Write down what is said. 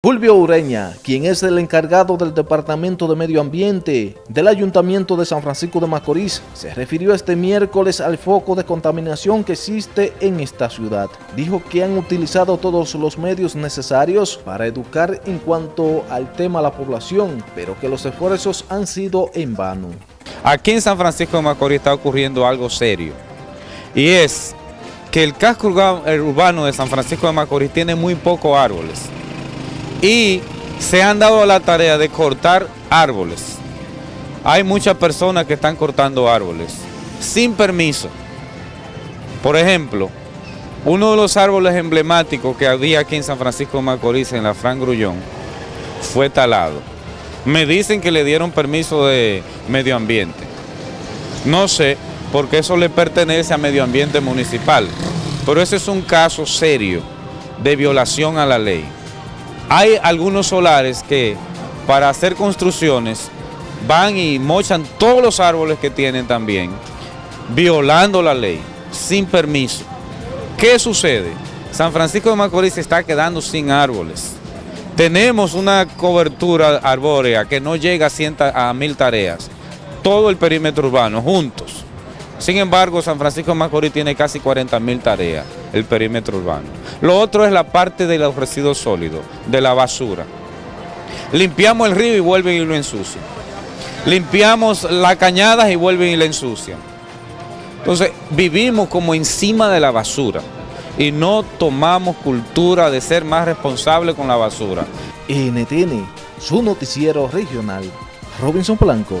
Fulvio Ureña, quien es el encargado del Departamento de Medio Ambiente del Ayuntamiento de San Francisco de Macorís, se refirió este miércoles al foco de contaminación que existe en esta ciudad. Dijo que han utilizado todos los medios necesarios para educar en cuanto al tema a la población, pero que los esfuerzos han sido en vano. Aquí en San Francisco de Macorís está ocurriendo algo serio, y es que el casco urbano de San Francisco de Macorís tiene muy pocos árboles y se han dado la tarea de cortar árboles. Hay muchas personas que están cortando árboles sin permiso. Por ejemplo, uno de los árboles emblemáticos que había aquí en San Francisco de Macorís, en la Fran Grullón, fue talado. Me dicen que le dieron permiso de medio ambiente. No sé, porque eso le pertenece a medio ambiente municipal. Pero ese es un caso serio de violación a la ley. Hay algunos solares que para hacer construcciones van y mochan todos los árboles que tienen también, violando la ley, sin permiso. ¿Qué sucede? San Francisco de Macorís se está quedando sin árboles. Tenemos una cobertura arbórea que no llega a, a mil tareas. Todo el perímetro urbano, juntos. Sin embargo, San Francisco de Macorís tiene casi 40 mil tareas, el perímetro urbano. Lo otro es la parte de los residuos sólidos, de la basura. Limpiamos el río y vuelven y lo ensucian. Limpiamos las cañadas y vuelven y la ensucian. Entonces, vivimos como encima de la basura y no tomamos cultura de ser más responsables con la basura. NTN, su noticiero regional, Robinson Blanco.